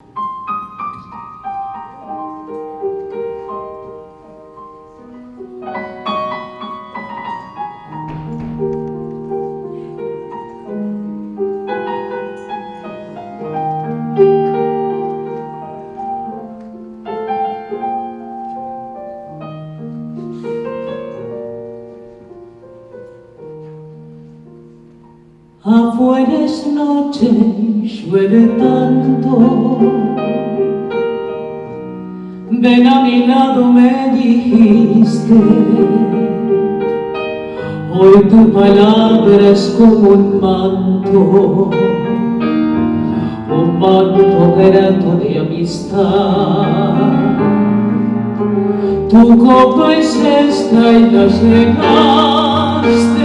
you duele tanto. Ven a mi lado me dijiste, hoy tu palabra es como un manto, un manto grato de amistad. Tu copa es esta y la llenaste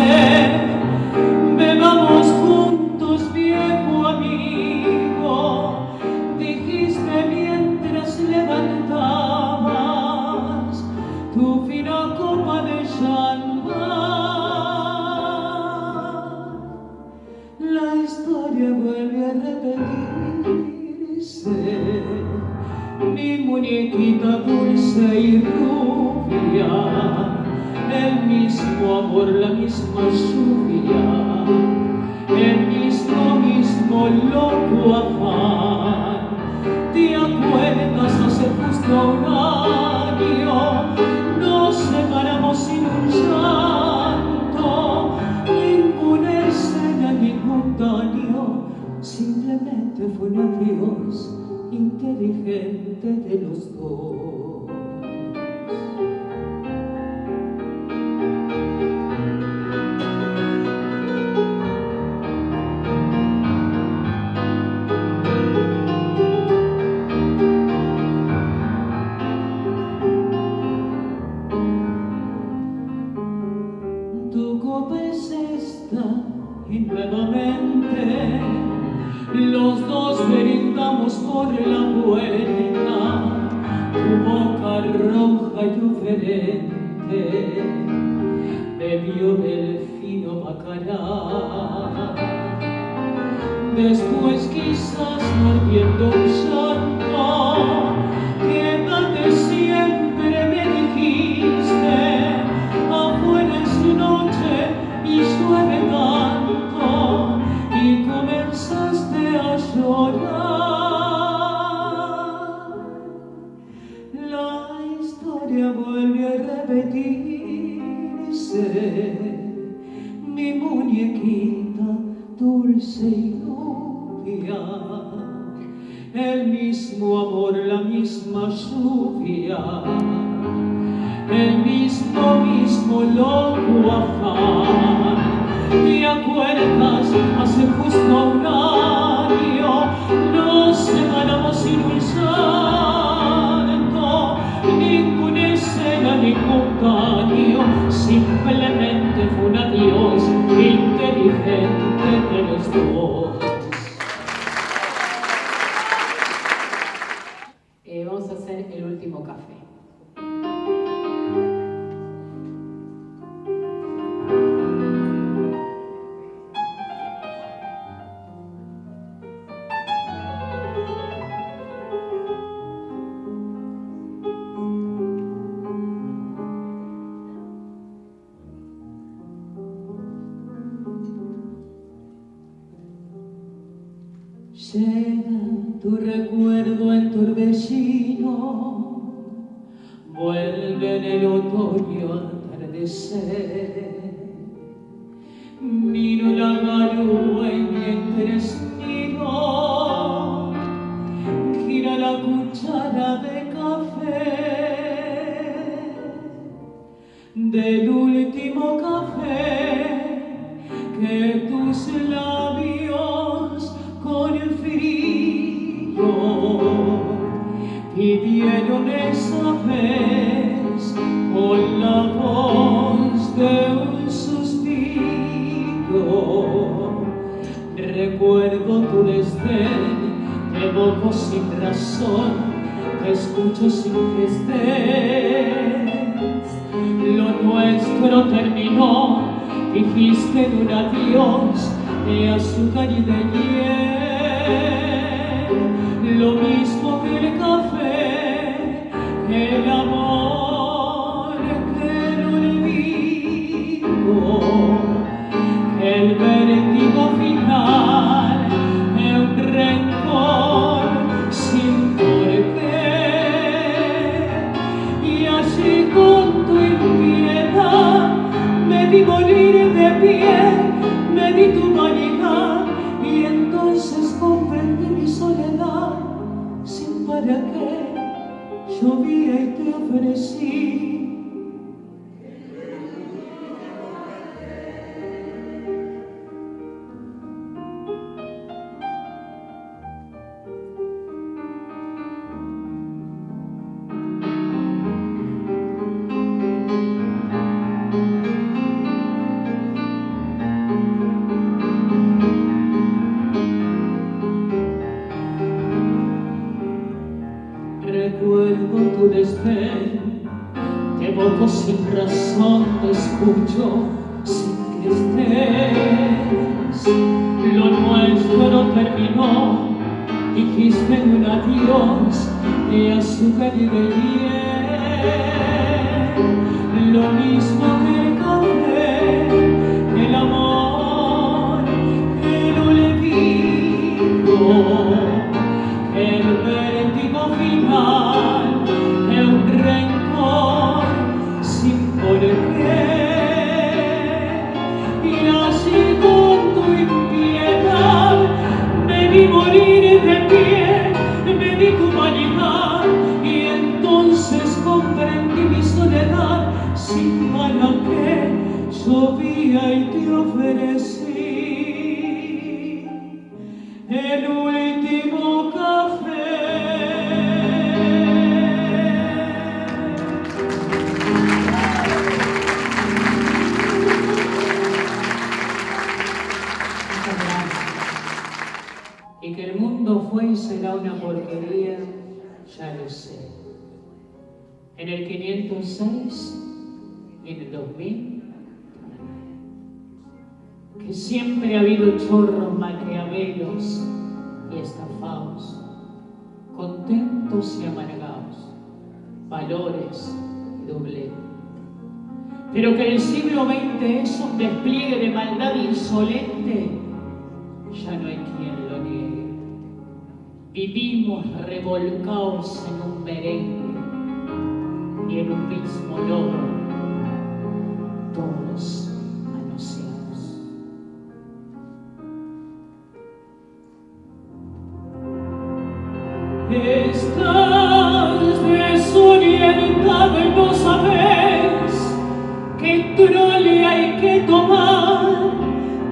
Llega tu recuerdo en torbellino, vuelve en el otoño atardecer. Pero que el siglo XX es un despliegue de maldad insolente, ya no hay quien lo niegue. Vivimos revolcados en un merengue y en un mismo lodo, todos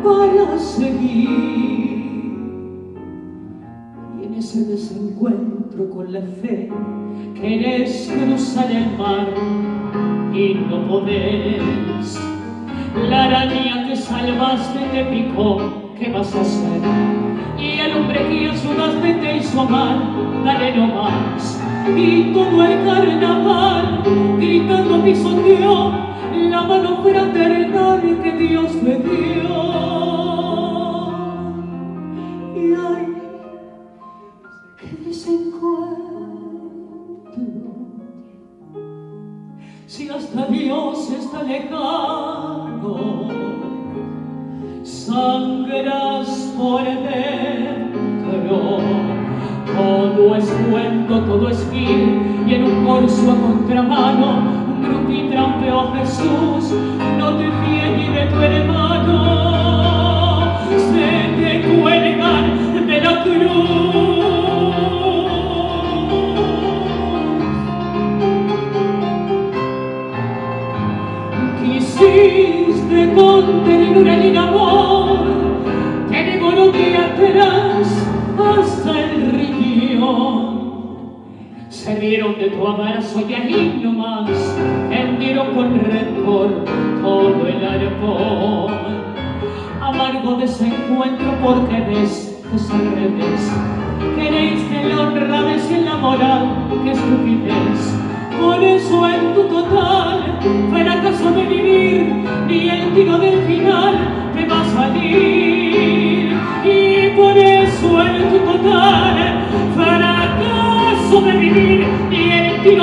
para seguir. Y en ese desencuentro con la fe querés cruzar el mar y no podés. La araña que salvaste te picó, ¿qué vas a hacer? Y el hombre que ayudaste te hizo mal, dale no más. Y todo el carnaval gritando pisoteó la mano fraternal que Dios me dio. Todo es fin, y en un corso a contramano y trampeó Jesús, no te fíes ni de tu hermano, se te cuelgan de la cruz. Quisiste con ternura y vieron de tu abrazo y allí nomás hendieron con rencor todo el arpón. Amargo desencuentro porque ves que al revés. Queréis que la honradez y la moral, que estupidez. Por eso en tu total fracaso de vivir, ni el tiro del final te va a salir. Y por eso en tu total fracaso que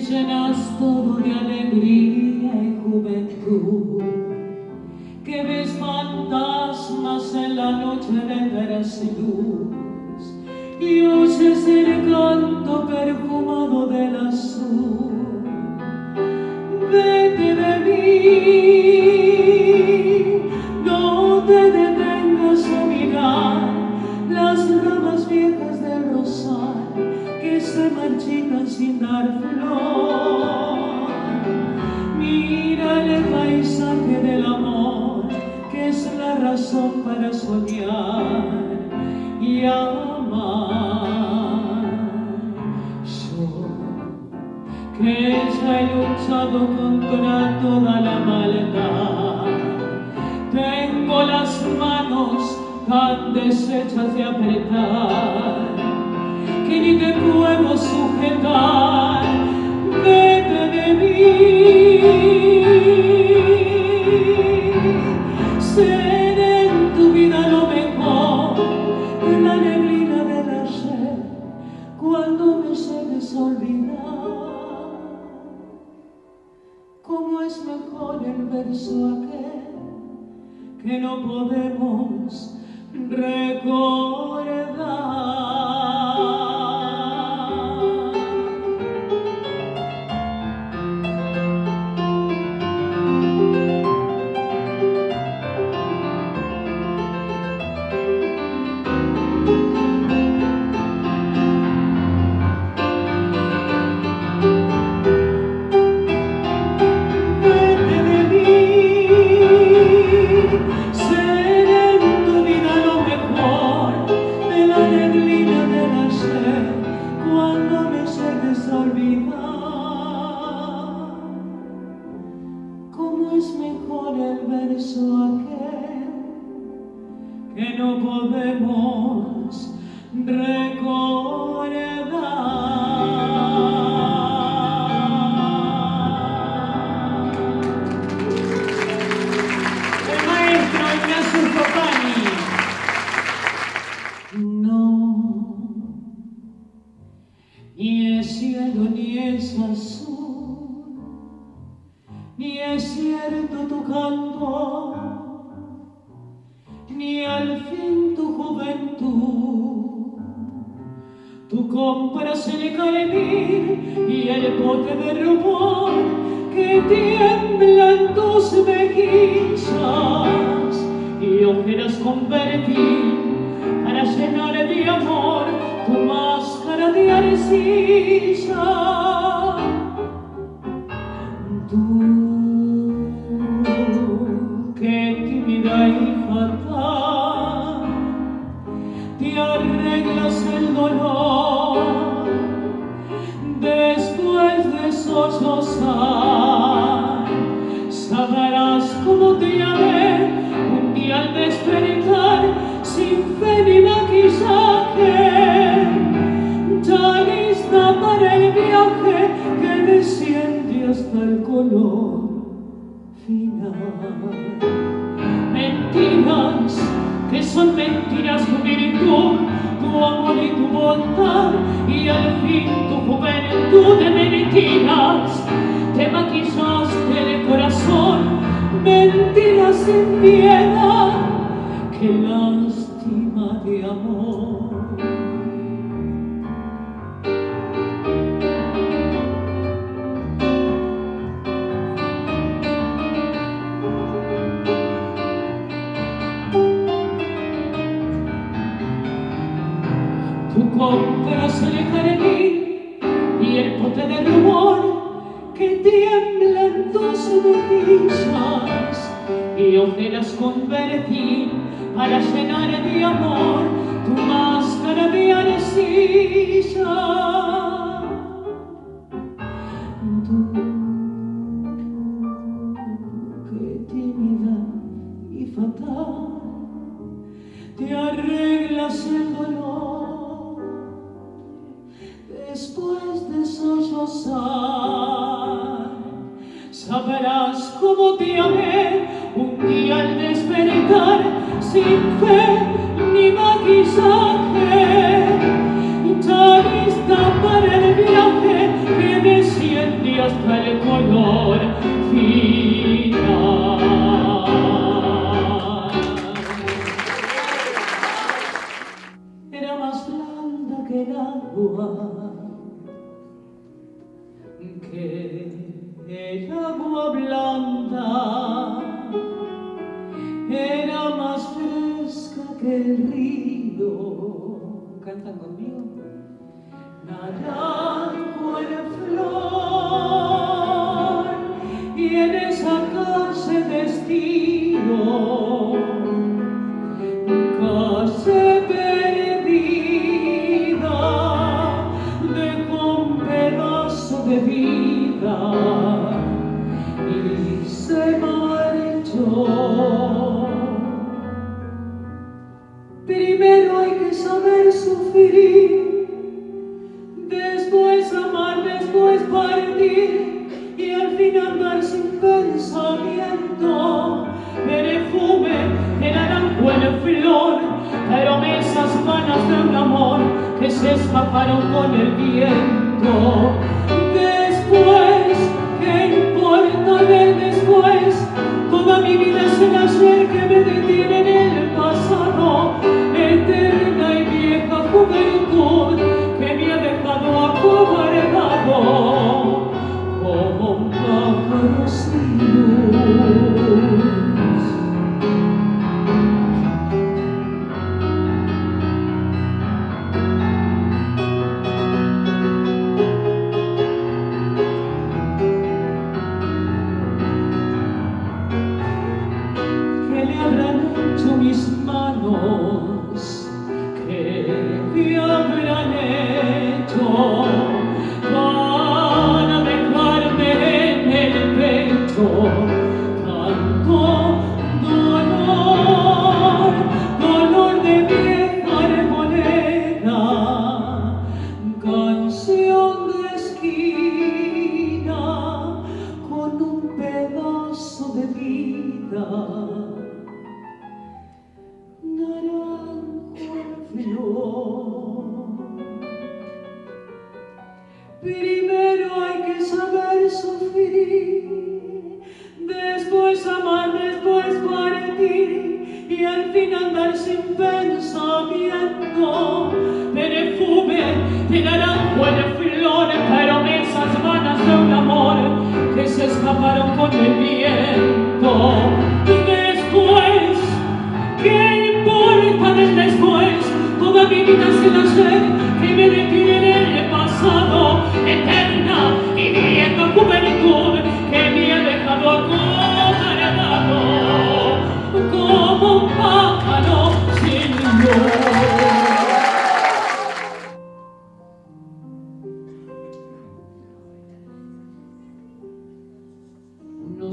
llenas todo de alegría y juventud, que ves fantasmas en la noche de veras y luz, y oyes el canto perfumado del azul. Vete de mí, no te detengas sin dar flor. Mira el paisaje del amor, que es la razón para soñar y amar. Yo, que ya he luchado contra toda la maldad, tengo las manos tan deshechas de apretar que ni te puedo sujetar, vete de mí. Ser en tu vida lo mejor, la neblina del ayer, cuando me llegues a olvidar. Cómo es mejor el verso aquel que no podemos recordar. Al fin tu juventud. Tú compras el carmín y el bote de rubor que tiembla en tus mejillas y ojeras convertir para llenar de amor tu máscara de arcilla. Hasta el color final. Mentiras, que son mentiras tu virtud, tu amor y tu bondad, y al fin tu juventud de mentiras, te maquillaste el corazón, mentiras sin piedad, que lástima de amor. Tú, tú, qué tímida y fatal, te arreglas el dolor, después de sollozar, sabrás cómo te amé un día al despertar, sin fe ni va.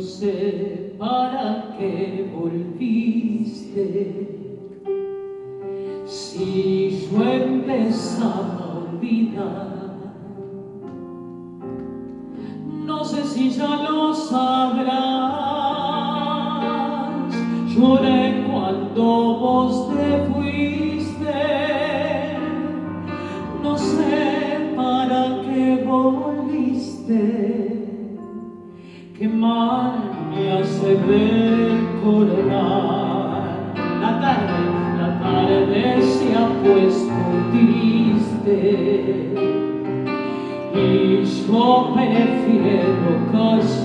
sé para qué volviste. Si yo empezaba a olvidar no sé si ya lo small pineapple filet, no cause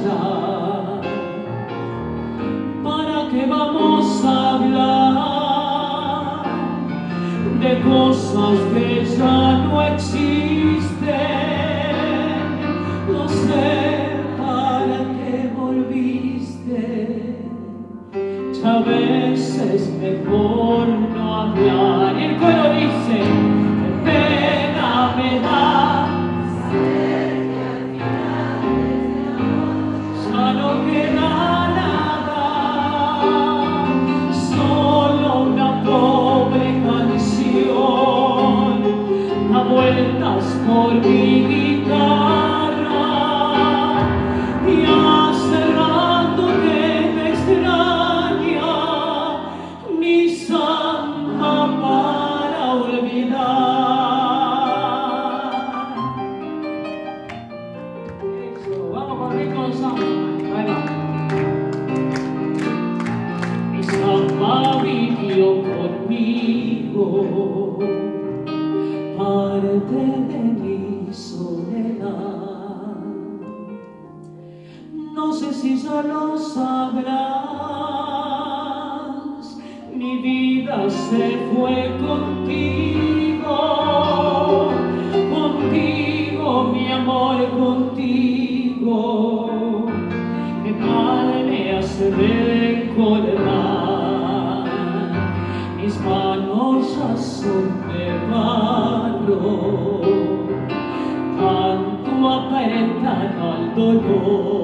conmigo, parte de mi soledad. No sé si ya lo sabrás, mi vida se fue contigo. dolor.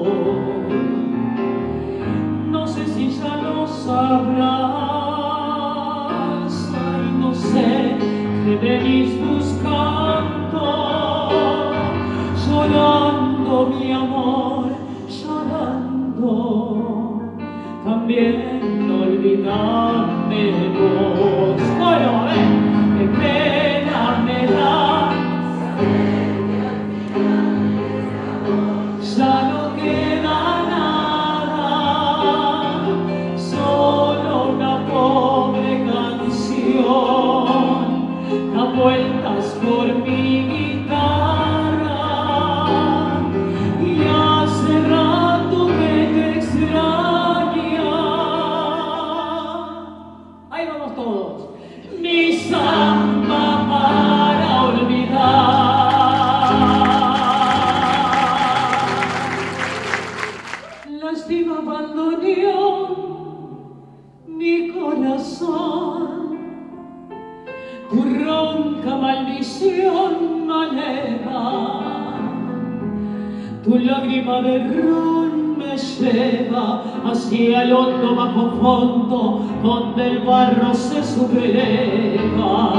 lleva hacia el hondo bajo fondo donde el barro se subleva.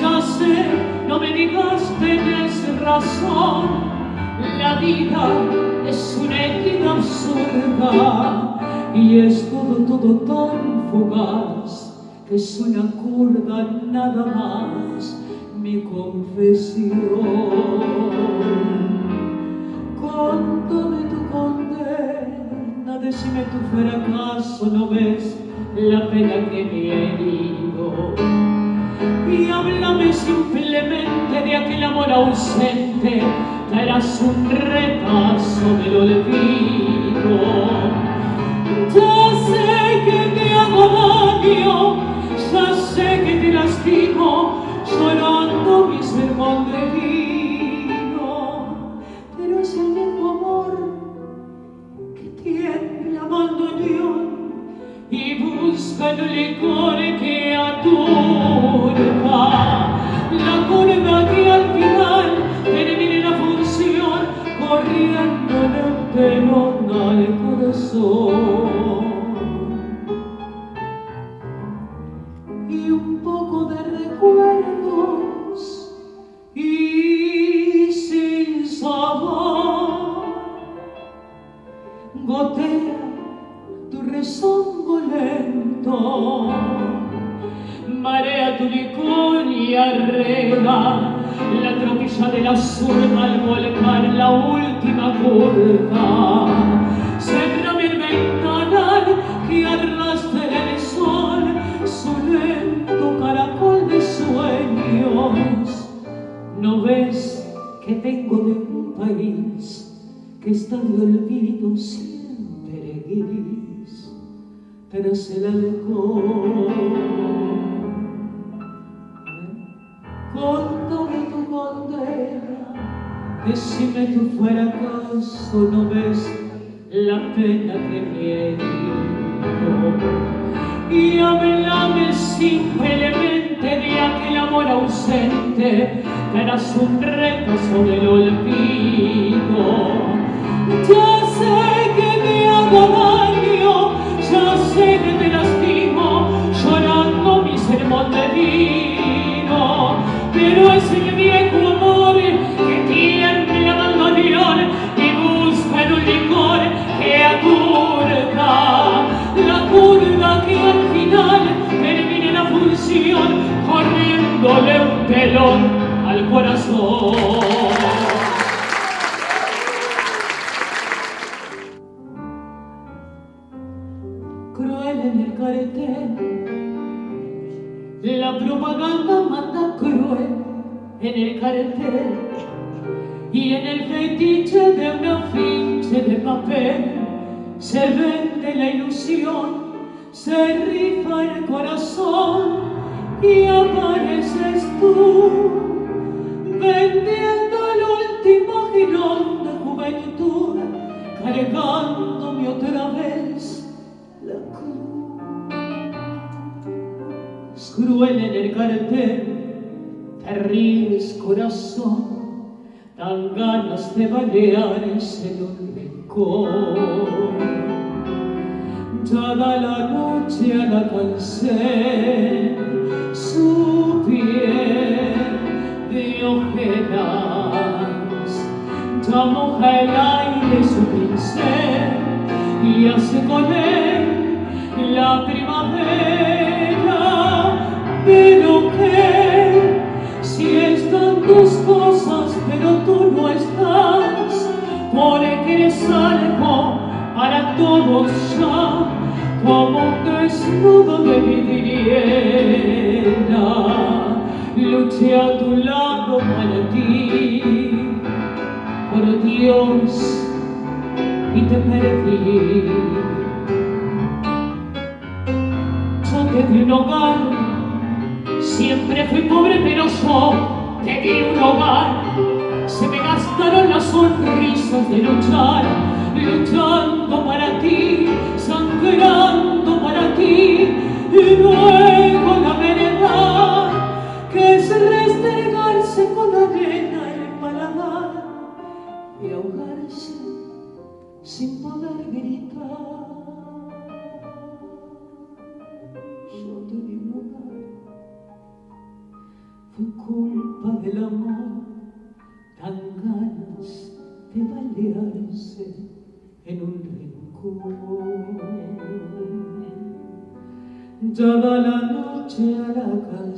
Ya sé, no me digas tenés razón, la vida es una equidad absurda y es todo, todo tan fugaz que es una curva nada más mi confesión. Con todo tu confesión pena, decime tu fracaso, ¿no ves la pena que me he herido? Y háblame simplemente de aquel amor ausente, traerás un retazo del olvido. Ya sé buscan licor que aturca. La curva que al final termine la función corriendo del pelón al corazón. Y un poco de recuerdos y sin sabor. Gotea tu rezón Marea tu licor y arrega la tropilla de la zurda al volcar la última curva. Sembrame el ventanal que arrastre el sol su lento caracol de sueños. ¿No ves que tengo de un país que está de siempre? tras el alcohol. Con toda tu condena, decime que fuera acaso no ves la pena que miento. Y hablame simplemente de aquel amor ausente, que un reto sobre olvido. Ya sé que me hago sé que te lastimo llorando mi sermón de vino. Pero ese viejo amor que tiende a abandonar y busca en un licor que aturda la curva que al final termina la función corriéndole un telón al corazón. Propaganda manda cruel en el cartel y en el fetiche de una finche de papel se vende la ilusión, se rifa el corazón y apareces tú vendiendo el último girón de juventud, cargándome otra vez la cruz. Cruel en el cartel, te ríes corazón, dan ganas de balearse en un rincón. Toda la noche a la cansé su piel de ojeras, ya moja el aire su pincel y hace con él pero que si están tus cosas, pero tú no estás, que eres algo para todos ya como un desnudo de vidriera luché a tu lado para ti por Dios y te perdí. Yo te di un hogar pobre pero yo te di un hogar se me gastaron las sonrisas de luchar luchando para ti, sangrando para ti, y luego la verdad que es restregarse con arena el paladar y ahogarse sin poder gritar. Del amor, tan ganas de balearse en un rincón. Dada la noche a la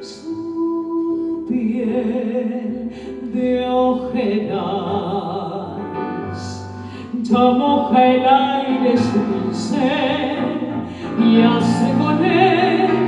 su piel de ojeras, ya moja el aire su pincel y hace con él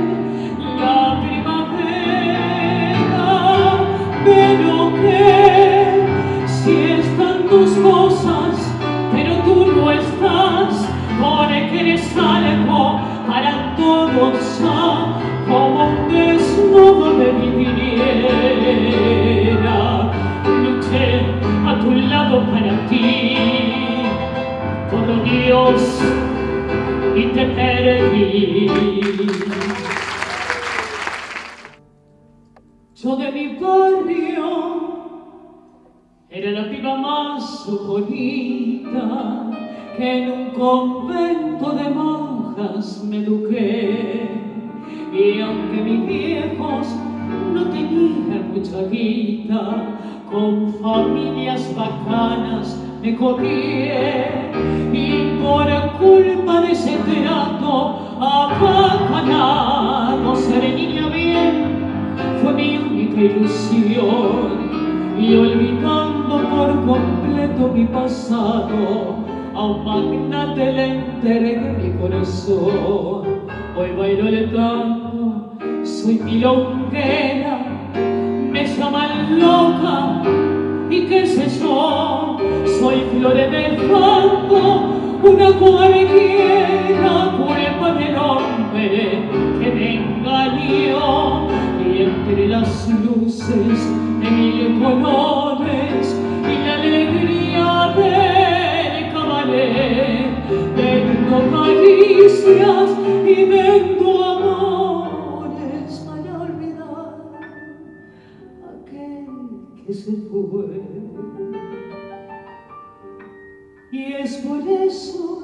Y es por eso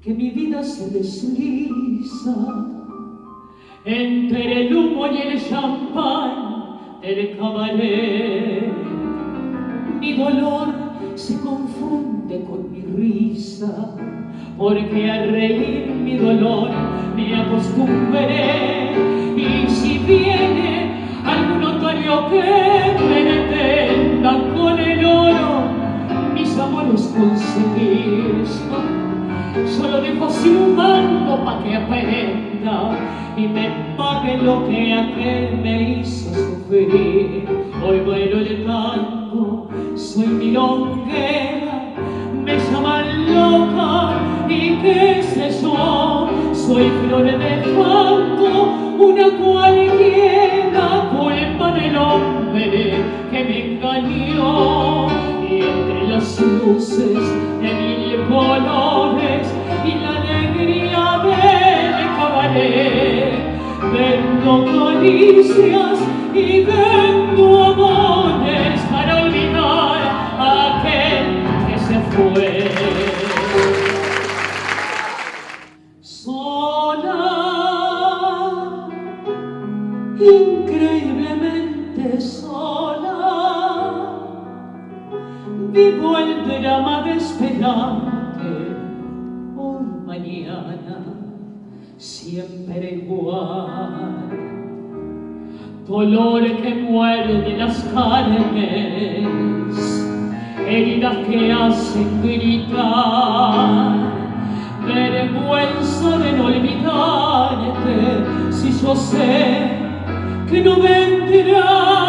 que mi vida se desliza entre el humo y el champán el cabaret. Mi dolor se confunde con mi risa, porque al reír mi dolor me acostumbré que aprenda y me pague lo que aquel me hizo sufrir. Hoy vuelo el tango, soy milonguero. ich jetzt, ich dolor que muerde las carnes heridas que hacen gritar vergüenza de no olvidarte si yo sé que no vendrás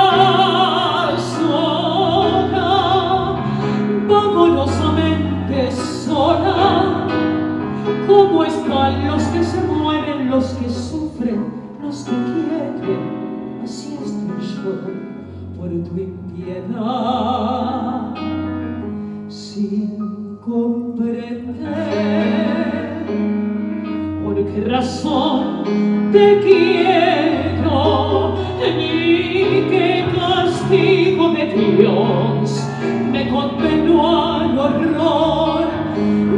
por tu impiedad, sin comprender por qué razón te quiero, ni qué castigo de Dios me condenó al horror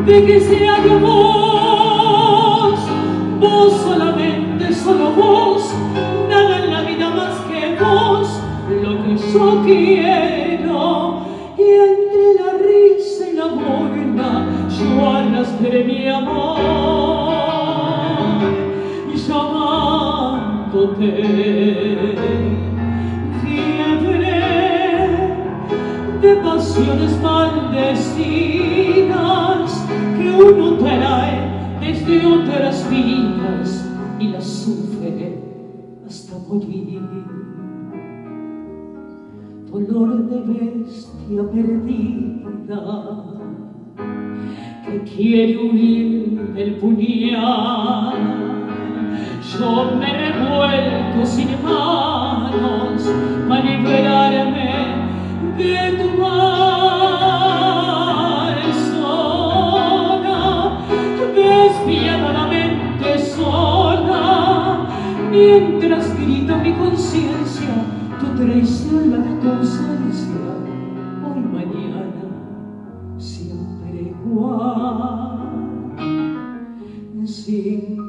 de que sea yo vos, vos solamente, solo vos, yo y entre la risa y la burla yo arrastré mi amor. Y llamándote fiebre de pasiones maldecidas que uno trae desde otras vidas de bestia perdida que quiere huir del puñal. Yo me revuelco sin manos para liberarme de tu mal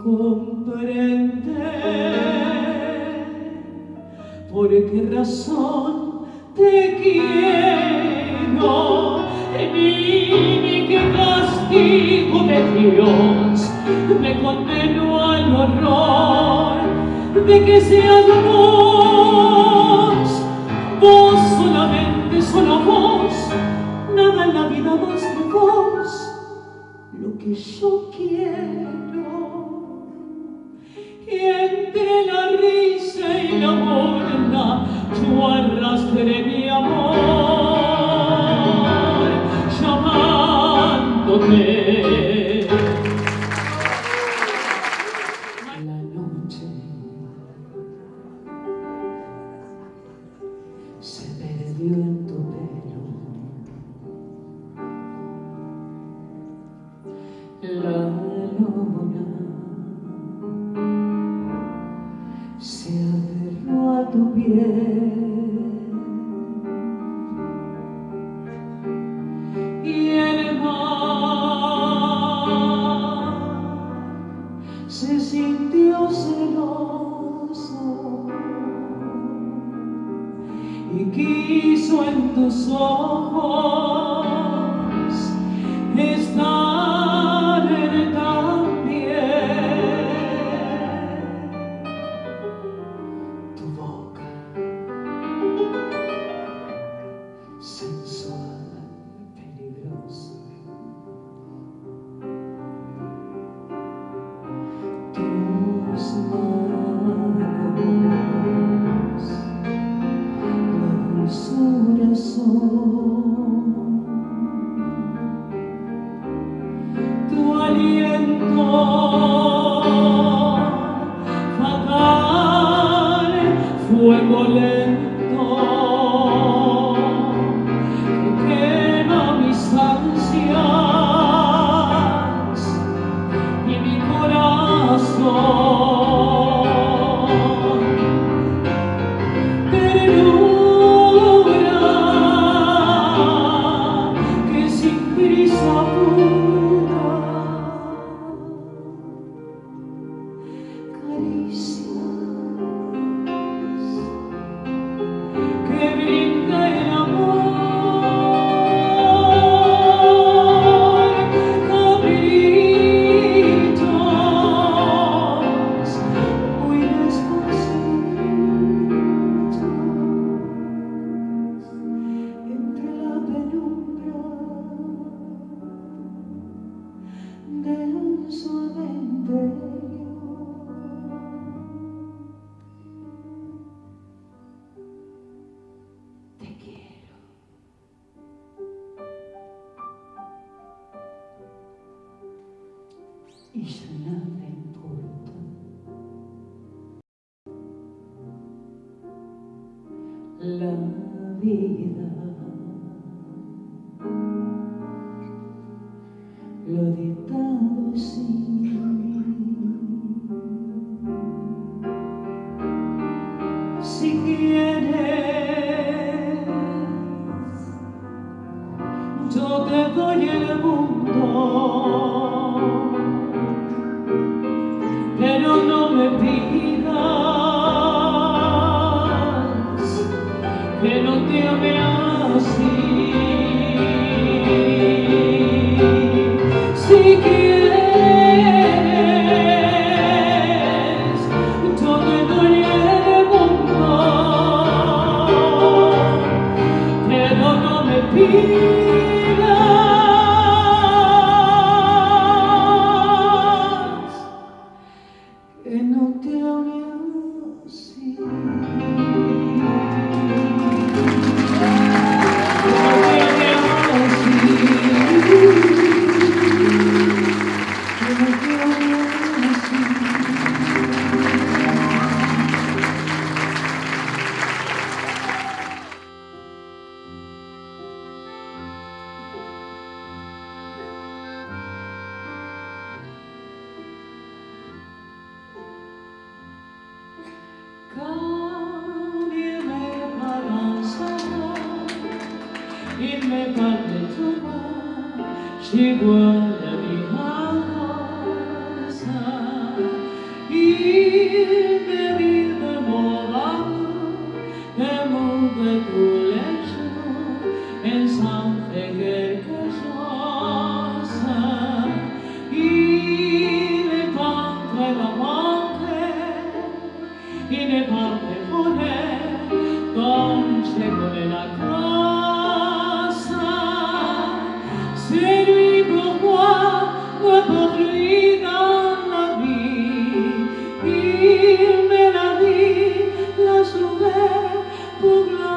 comprender por qué razón te quiero, ni, qué castigo de Dios me condenó al horror de que seas vos, vos solamente, solo vos, nada en la vida más que vos, lo que yo quiero.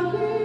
Hallelujah.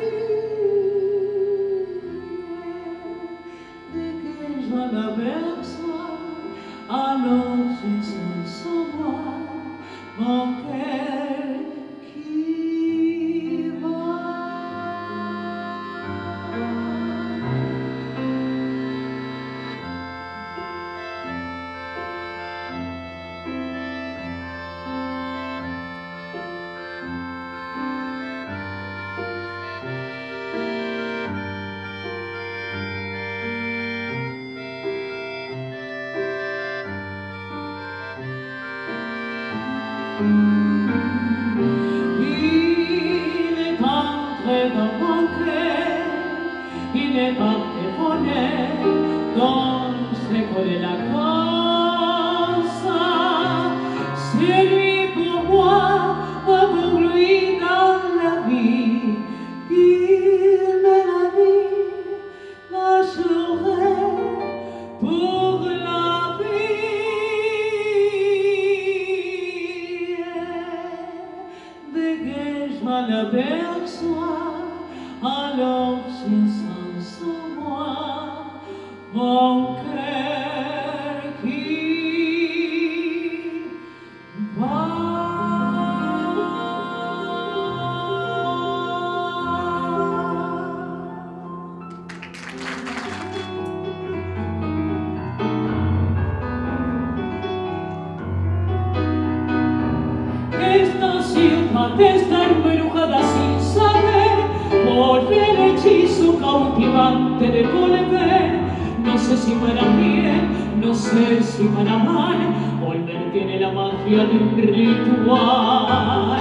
si para amar volver tiene la magia de un ritual.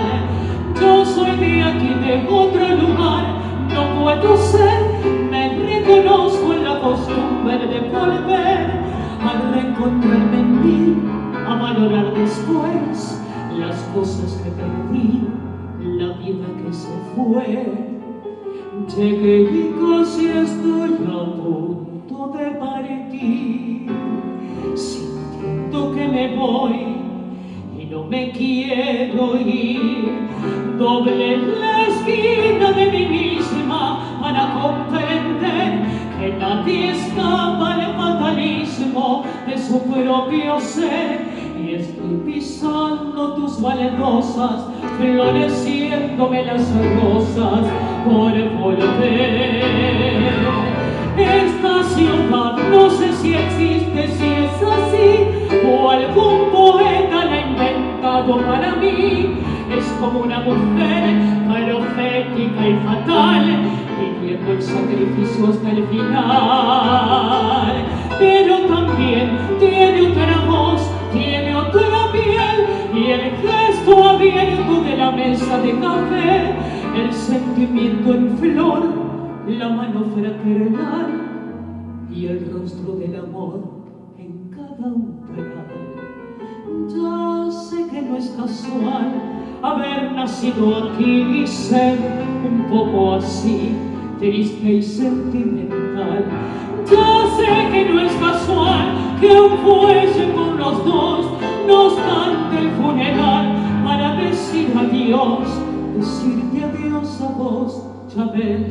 Yo soy de aquí de otro lugar no puedo ser me reconozco en la costumbre de volver. Al reencontrarme en ti a valorar después las cosas que perdí la vida que se fue. Llegué y casi estoy a punto de partir me voy y no me quiero ir. Doble la esquina de mí misma para comprender que nadie escapa al fatalismo de su propio ser. Y estoy pisando tus valerosas, floreciéndome las rosas por volver. Esta ciudad no sé si existe, si es así, o algún poeta la ha inventado para mí. Es como una mujer profética y fatal, viviendo el sacrificio hasta el final. Pero también tiene otra voz, tiene otra piel, y el gesto abierto de la mesa de café, el sentimiento en flor, la mano fraternal y el rostro del amor en cada umbral. Ya sé que no es casual haber nacido aquí y ser un poco así, triste y sentimental. Ya sé que no es casual que un fuelle con los dos nos cante el funeral para decir adiós, decirte adiós a vos Escúchame,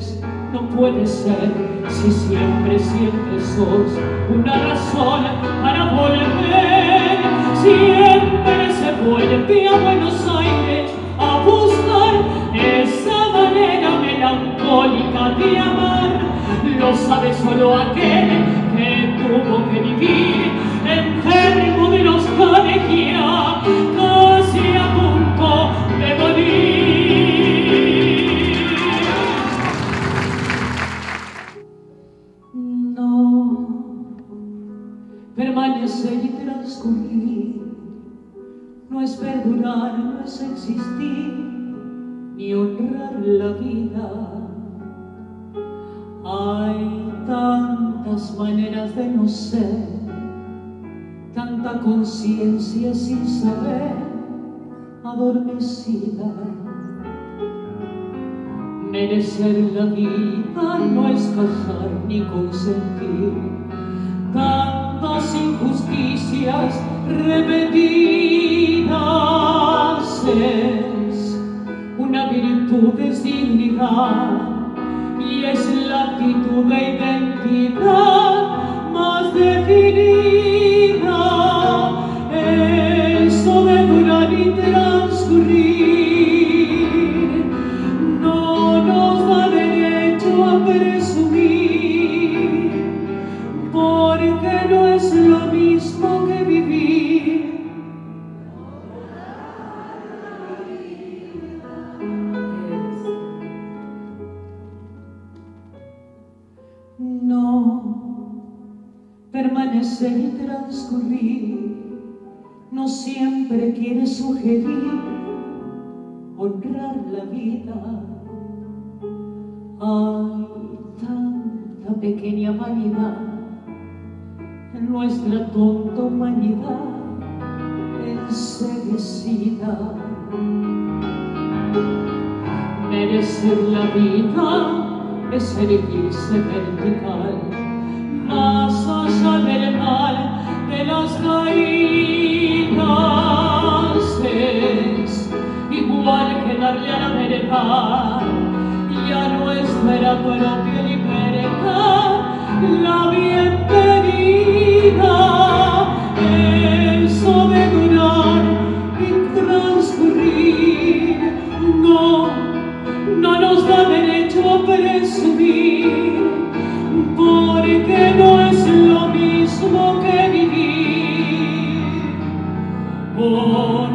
no puede ser si siempre, siempre sos una razón para volver. Siempre se vuelve a Buenos Aires a buscar esa manera melancólica de amar. Lo sabe solo aquel que tuvo que vivir enfermo de los colegiados. no es existir ni honrar la vida. Hay tantas maneras de no ser, tanta conciencia sin saber, adormecida. Merecer la vida no es cazar ni consentir tantas injusticias repetidas es, una virtud es dignidad y es la actitud de identidad. siempre quiere sugerir honrar la vida. Hay tanta pequeña vanidad en nuestra tonta humanidad enseguecida. Merecer la vida es erguirse vertical, más allá del mal de las caídas. igual que darle a la vereda y a nuestra propia libertad la bienvenida. Eso de durar y transcurrir no, no nos da derecho a presumir porque no es lo mismo que vivir. Oh,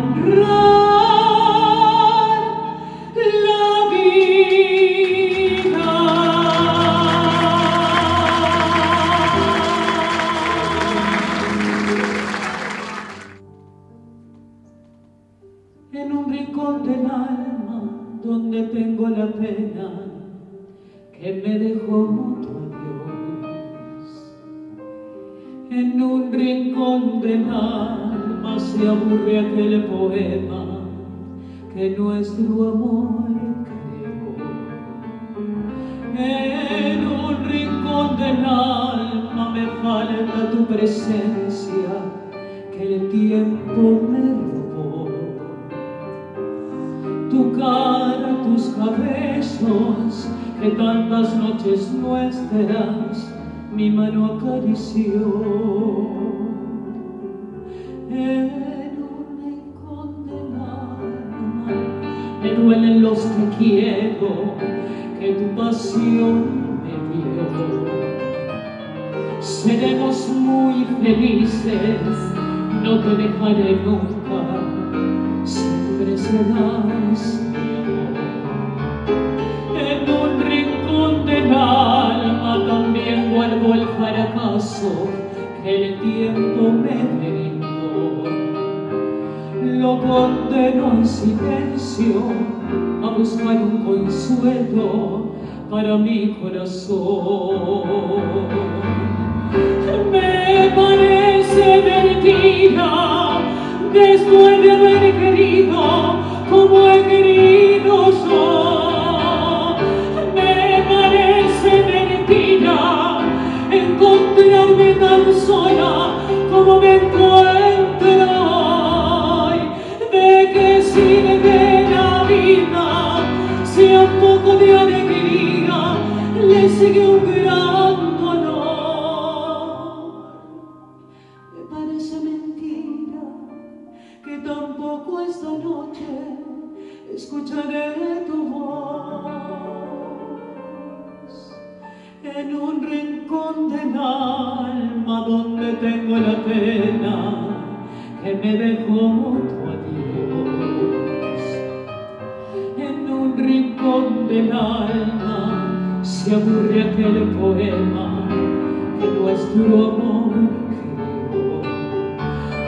besos que tantas noches nuestras mi mano acarició. En un rincón del alma me duelen los que quiero que tu pasión me dio. Seremos muy felices, no te dejaré nunca, siempre serás recuerdo el fracaso que el tiempo me brindó. Lo condeno en silencio a buscar un consuelo para mi corazón. Me parece mentira después de haber querido como he querido conseguiu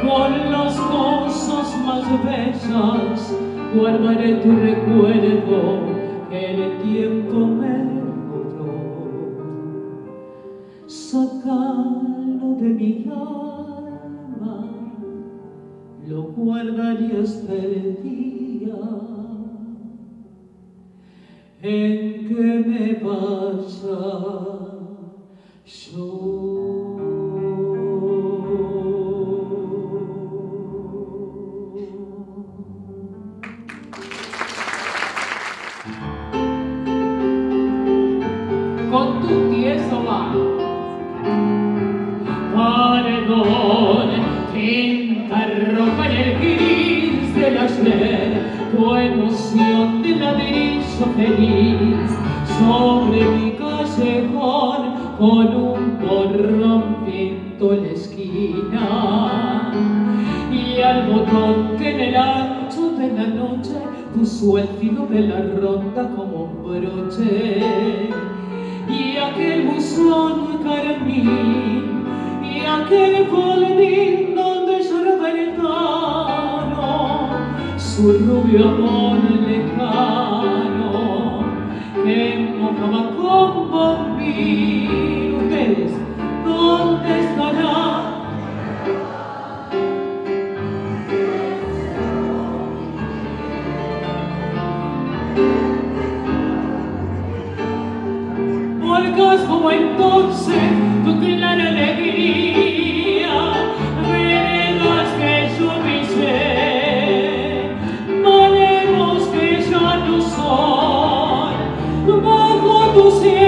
con las cosas más bellas guardaré tu recuerdo que el tiempo me curó. Sacarlo de mi alma, lo guardaré hasta el día en que me vaya yo. puso el de la ronda como un broche. Y aquel buzón carmín y aquel boletín donde lloraba el etano su rubio amor. Deus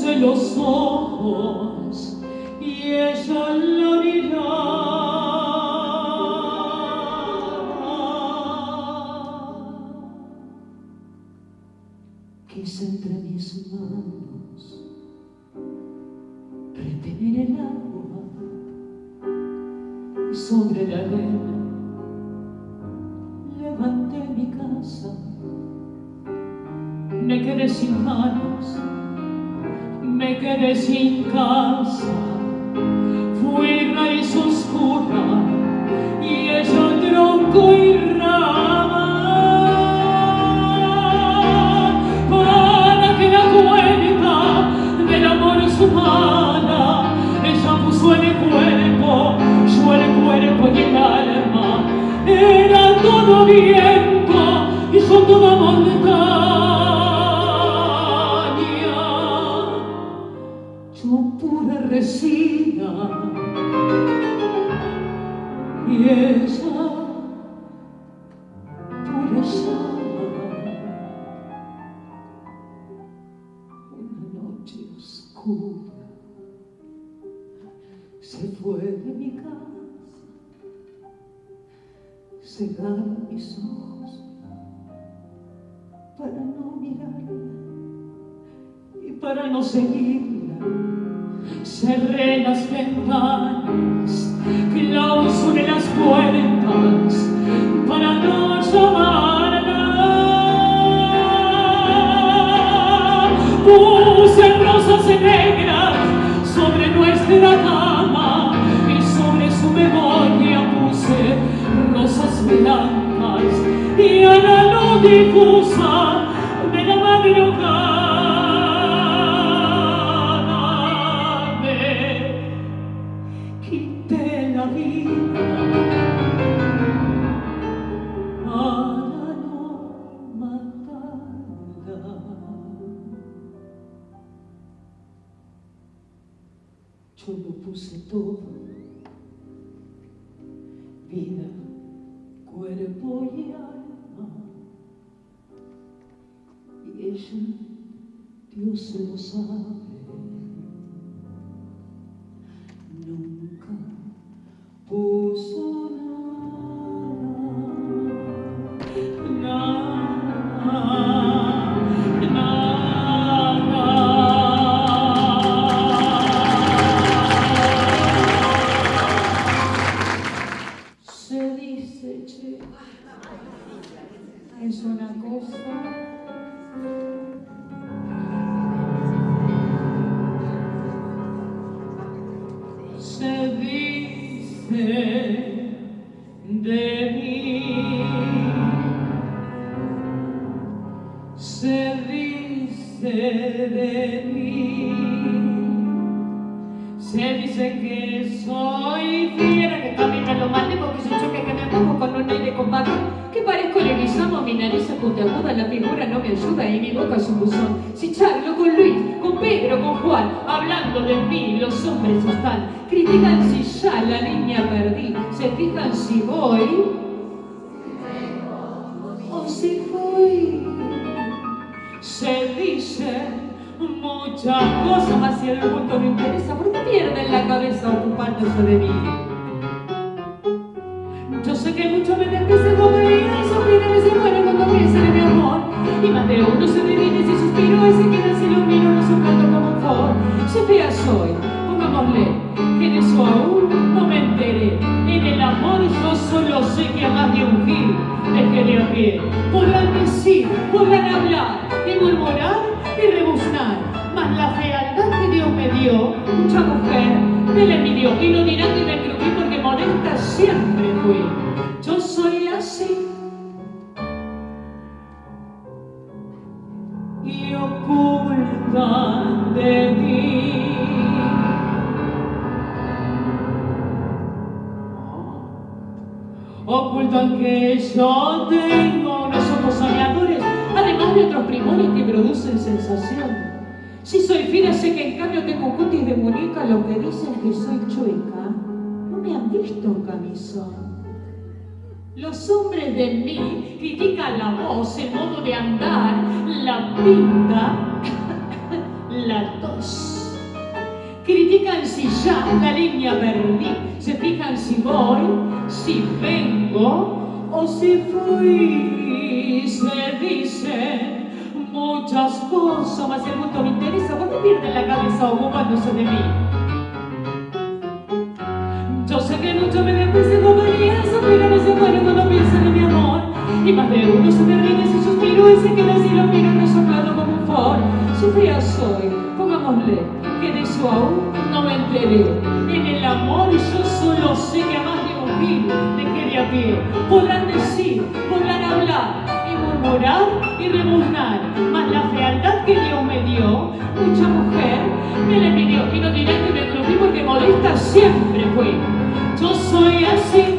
puse los ojos y ella la mirada. Quise entre mis manos retener el agua y sobre la arena levanté mi casa. Me quedé sin manos, quedé sin casa. Fui raíz oscura y ella tronco y rama. Para que la cuenta del amor humana, ella puso en el cuerpo, yo el cuerpo y el alma. Era todo viento y yo toda montaña. Yo no. Cerré las ventanas, clausuré las puertas para no llamarla. Puse rosas negras sobre nuestra cama y sobre su memoria puse rosas blancas y a la luz todo, vida, cuerpo y alma. Y ella, Dios se lo sabe, nunca puso si Ocultan que yo tengo unos ojos soñadores, además de otros primores que producen sensación. Si soy fina, sé que en cambio tengo cutis de muñeca, lo que dicen que soy chueca. No me han visto camisón. Los hombres de mí critican la voz, el modo de andar, la pinta, la tos. Critican si ya la línea perdí, se fijan si voy, si vengo o si fui. Se dicen muchas cosas, más el mundo me interesa, porque pierden la cabeza ocupándose de mí. Yo sé que mucho me desprecia compañía, esa pena no se muere cuando piensan en mi amor. Y más de uno se me ríe si suspiro y se queda así lo miro resoplando como un for. Si fría soy, pongámosle, que de eso aún no me enteré. En el amor yo solo sé que a más de un mil dejé de a pie. Podrán decir, podrán hablar y murmurar y rebuznar, mas la fealdad que Dios me dio, mucha mujer me la envidió. Y no dirán que me porque molesta siempre fui. Yo soy así.